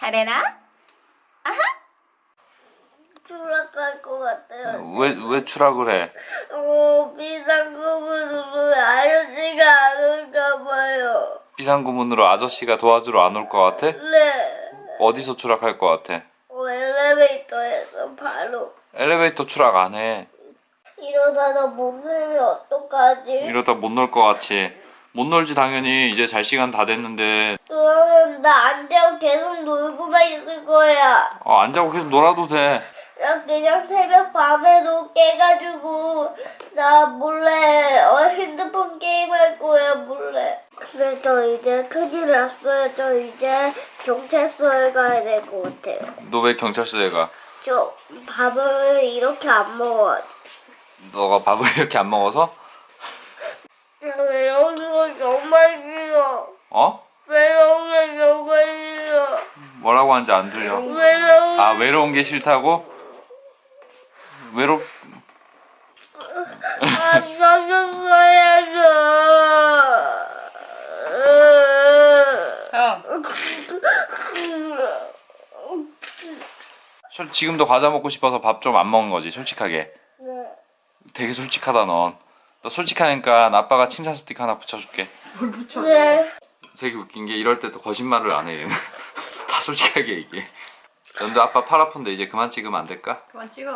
하레나? 아하? 추락할 것 같아요. 왜, 왜 추락을 해? 어, 비상구문으로 아저씨가 안 올까 봐요. 비상구문으로 아저씨가 도와주러 안 올 것 같아? 네. 어디서 추락할 것 같아? 어, 엘리베이터에서 바로. 엘리베이터 추락 안 해. 이러다가 몸살이 어떡하지? 이러다 못 놀 것 같이. 못 놀지 당연히 이제 잘 시간 다 됐는데 그러면 나 안 자고 계속 놀고만 있을 거야. 어, 안 자고 계속 놀아도 돼. 나 그냥 새벽 밤에도 깨가지고 나 몰래 어, 핸드폰 게임할 거야 몰래. 그래 저 이제 큰일 났어요. 저 이제 경찰서에 가야 될 것 같아요. 너 왜 경찰서에 가? 저 밥을 이렇게 안 먹어. 너가 밥을 이렇게 안 먹어서? 외로운 거 정말 싫어. 어? 뭐라고 하는지 안 들려. 외로운 아 외로운 게 싫다고? 외롭 아, 사줬어야죠. 형 솔- 지금도 과자 먹고 싶어서 밥 좀 안 먹은 거지 솔직하게. 네. 되게 솔직하다 넌. 너 솔직하니까 아빠가 칭찬 스틱 하나 붙여줄게. 네. 되게 웃긴 게 이럴 때도 거짓말을 안 해. 얘는. 다 솔직하게 얘기해. 연두 아빠 팔 아픈데 이제 그만 찍으면 안 될까? 그만 찍어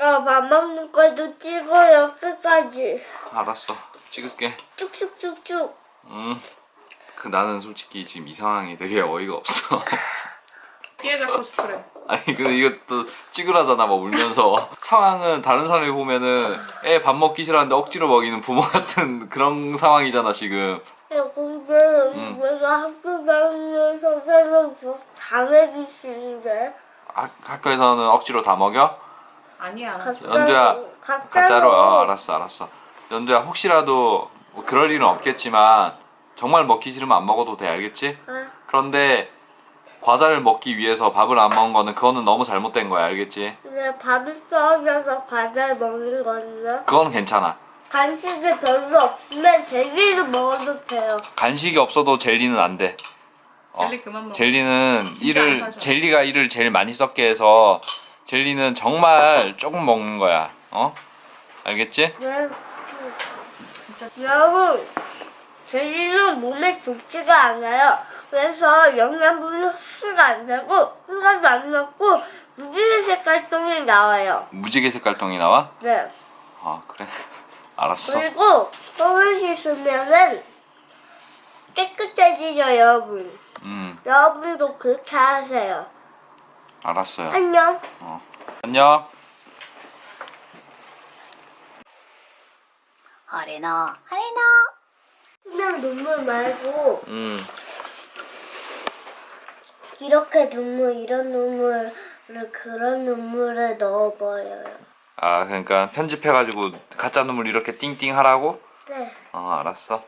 아, 밥 먹는 것도 찍어요, 끝까지. 알았어. 찍을게. 쭉쭉쭉쭉. 음. 그 나는 솔직히 지금 이 상황이 되게 어이가 없어. 잡고 싶으래 아니 근데 이것도 찍으라잖아 막 울면서 상황은 다른 사람이 보면은 애 밥 먹기 싫어하는데 억지로 먹이는 부모 같은 그런 상황이잖아 지금 야, 근데 내가 학교 다니는 선생님 다 먹이시는데? 학, 학교에서는 억지로 다 먹여? 아니야 연두야 가짜로. 가짜로 어, 알았어 알았어 연두야 혹시라도 뭐 그럴 일은 없겠지만 정말 먹기 싫으면 안 먹어도 돼 알겠지? 아, 그런데 과자를 먹기 위해서 밥을 안 먹은 거는 그거는 너무 잘못된 거야 알겠지? 근데 밥이 썩어서 과자를 먹는 거는요? 그건 괜찮아 간식이 별로 없으면 젤리도 먹어도 돼요. 간식이 없어도 젤리는 안 돼. 어, 젤리 그만 먹어 젤리는 이를. 젤리가 이를 제일 많이 썩게 해서 젤리는 정말 조금 먹는 거야. 어? 알겠지? 네. 진짜 여러분, 젤리는 몸에 좋지가 않아요. 그래서 영양분이 흡수가 안 되고 한 가지 안 넣고 무지개 색깔 똥이 나와요. 무지개 색깔똥이 나와? 네. 아 그래. 알았어. 그리고 똥을 씻으면은 깨끗해지죠, 여러분. 음 여러분도 그렇게 하세요. 알았어요. 안녕. 안녕. 하레나 하레나 그냥 눈물 말고 음 이렇게 눈물, 이런 눈물을 그런 눈물에 넣어버려요. 아 그러니까 편집해가지고 가짜 눈물 이렇게 띵띵 하라고? 네. 어 알았어.